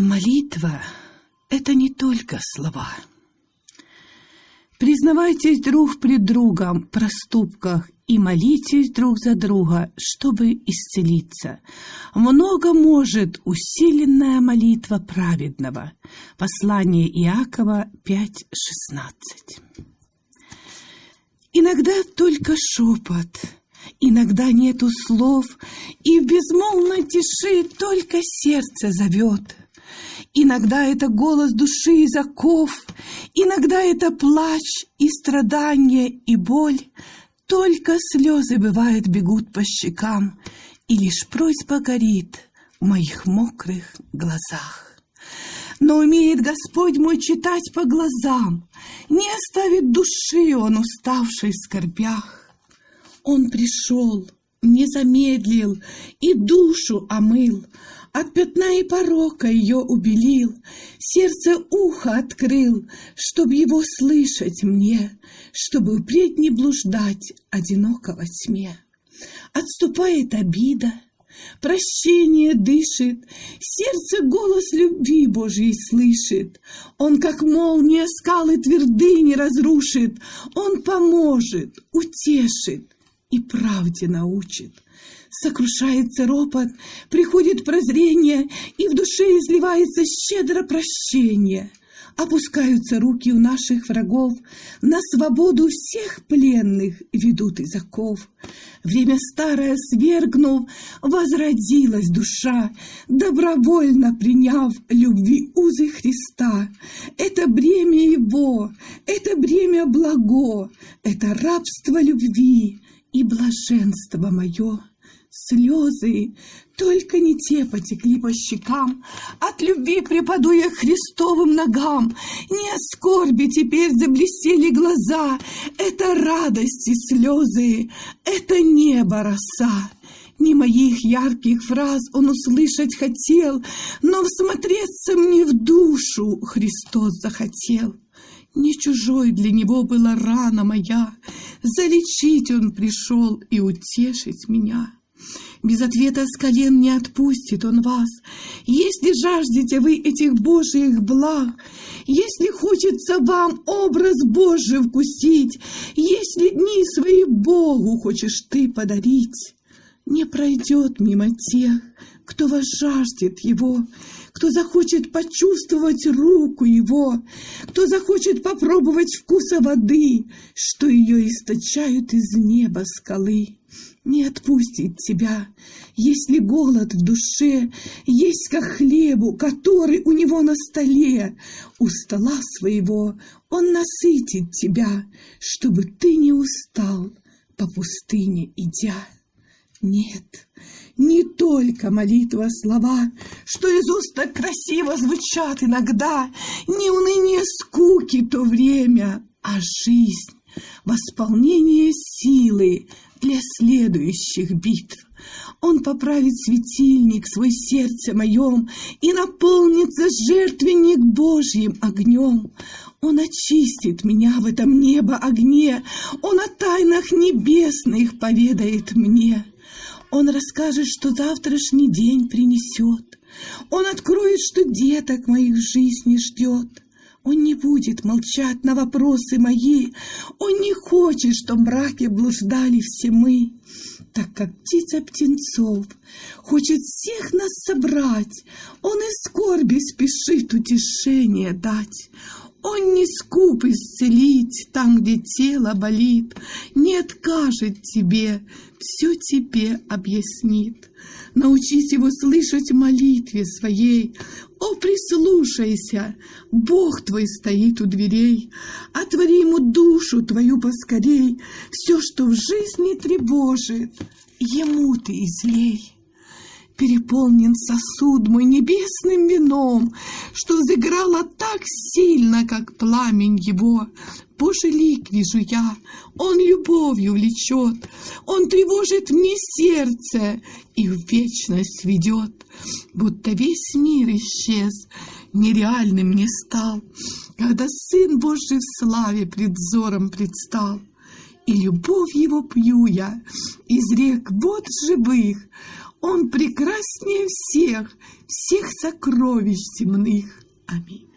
Молитва — это не только слова. Признавайтесь друг пред другом в проступках и молитесь друг за друга, чтобы исцелиться. Много может усиленная молитва праведного. Послание Иакова 5.16. Иногда только шепот, иногда нету слов, и в безмолвной тиши только сердце зовет. Иногда это голос души из оков, Иногда это плач и страдание и боль. Только слезы, бывает, бегут по щекам, И лишь просьба горит в моих мокрых глазах. Но умеет Господь мой читать по глазам, Не оставит души он, уставшей в скорбях. Он пришел, не замедлил и душу омыл, от пятна и порока ее убелил, Сердце ухо открыл, Чтоб его слышать мне, Чтобы впредь не блуждать Одиноко во тьме. Отступает обида, Прощение дышит, сердце голос любви Божьей слышит. Он, как молния, скалы твердыни разрушит. Он поможет, утешит и правде научит сокрушается ропот, приходит прозрение, и в душе изливается щедро прощение. Опускаются руки у наших врагов, на свободу всех пленных ведут из оков. Время старое свергнув, возродилась душа, добровольно приняв любви узы Христа. Это бремя Его, это бремя благо, это рабство любви и блаженство мое. Слезы, только не те потекли по щекам, От любви припаду я Христовым ногам, Не от скорби теперь заблестели глаза, Это радости слезы, это небо роса. Не моих ярких фраз он услышать хотел, Но всмотреться мне в душу Христос захотел. Не чужой для него была рана моя, Залечить он пришел и утешить меня. Без ответа с колен не отпустит он вас. Если жаждете вы этих Божьих благ, если хочется вам образ Божий вкусить, если дни свои Богу хочешь ты подарить, не пройдет мимо тех, кто вас жаждет Его, кто захочет почувствовать руку Его, кто захочет попробовать вкуса воды, что ее источают из неба скалы не отпустит тебя, если голод в душе есть как хлебу, который у него на столе. У стола своего он насытит тебя, чтобы ты не устал по пустыне идя. Нет, не только молитва слова, что из уст так красиво звучат иногда, не уныние скуки то время, а жизнь, восполнение силы, для следующих битв. Он поправит светильник свой сердце моем и наполнится жертвенник Божьим огнем. Он очистит меня в этом небо огне, Он о тайнах небесных поведает мне. Он расскажет, что завтрашний день принесет. Он откроет, что деток моих жизни ждет. Он не будет молчать на вопросы мои. Он не хочет, что в мраке блуждали все мы. Так как птица птенцов хочет всех нас собрать, Он из скорби спешит утешение дать. Он не скуп исцелить там, где тело болит, Не откажет тебе, все тебе объяснит. Научись его слышать в молитве своей. О, прислушайся, Бог твой стоит у дверей. Отвори ему душу твою поскорей. Все, что в жизни тревожит, ему ты излей. Переполнен сосуд мой небесным вином, Что взыграло так сильно, как пламень его. Божий лик вижу я, он любовью влечет, Он тревожит мне сердце и в вечность ведет, Будто весь мир исчез, нереальным мне стал, Когда Сын Божий в славе пред взором предстал. И любовь его пью я из рек вод живых, Он прекраснее всех, всех сокровищ земных. Аминь.